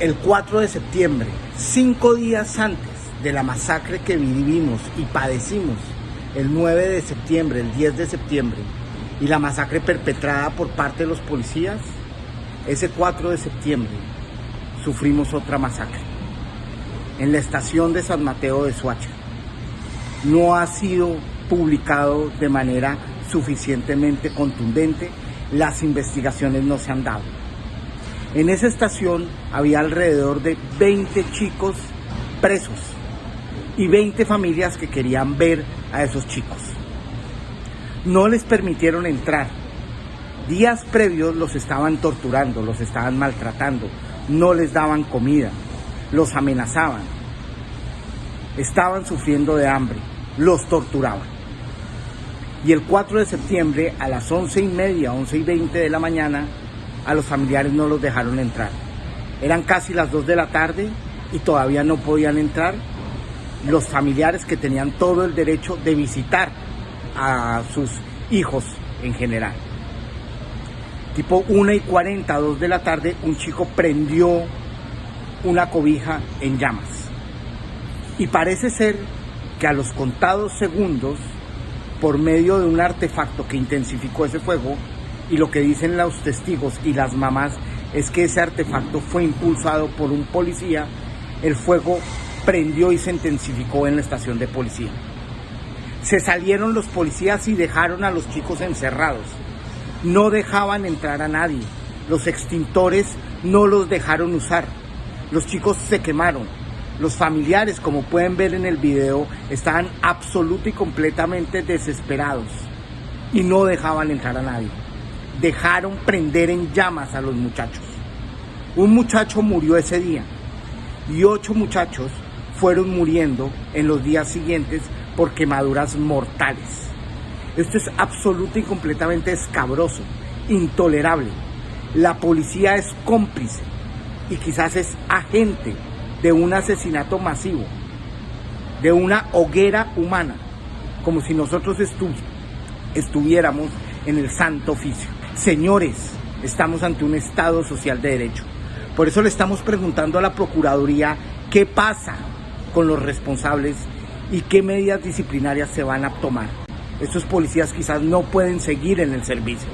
El 4 de septiembre, cinco días antes de la masacre que vivimos y padecimos el 9 de septiembre, el 10 de septiembre, y la masacre perpetrada por parte de los policías, ese 4 de septiembre sufrimos otra masacre en la estación de San Mateo de Suacha. No ha sido publicado de manera suficientemente contundente, las investigaciones no se han dado. En esa estación había alrededor de 20 chicos presos y 20 familias que querían ver a esos chicos. No les permitieron entrar. Días previos los estaban torturando, los estaban maltratando, no les daban comida, los amenazaban, estaban sufriendo de hambre, los torturaban. Y el 4 de septiembre a las 11 y media, 11 y 20 de la mañana, a los familiares no los dejaron entrar. Eran casi las 2 de la tarde y todavía no podían entrar los familiares que tenían todo el derecho de visitar a sus hijos en general. Tipo 1 y 40, 2 de la tarde, un chico prendió una cobija en llamas. Y parece ser que a los contados segundos, por medio de un artefacto que intensificó ese fuego, y lo que dicen los testigos y las mamás es que ese artefacto fue impulsado por un policía, el fuego prendió y se intensificó en la estación de policía. Se salieron los policías y dejaron a los chicos encerrados. No dejaban entrar a nadie. Los extintores no los dejaron usar. Los chicos se quemaron. Los familiares, como pueden ver en el video, estaban absoluta y completamente desesperados y no dejaban entrar a nadie. Dejaron prender en llamas a los muchachos. Un muchacho murió ese día y ocho muchachos fueron muriendo en los días siguientes por quemaduras mortales. Esto es absoluto y completamente escabroso, intolerable. La policía es cómplice y quizás es agente de un asesinato masivo, de una hoguera humana, como si nosotros estuviéramos en el santo oficio. Señores, estamos ante un Estado social de derecho. Por eso le estamos preguntando a la Procuraduría qué pasa con los responsables y qué medidas disciplinarias se van a tomar. Estos policías quizás no pueden seguir en el servicio.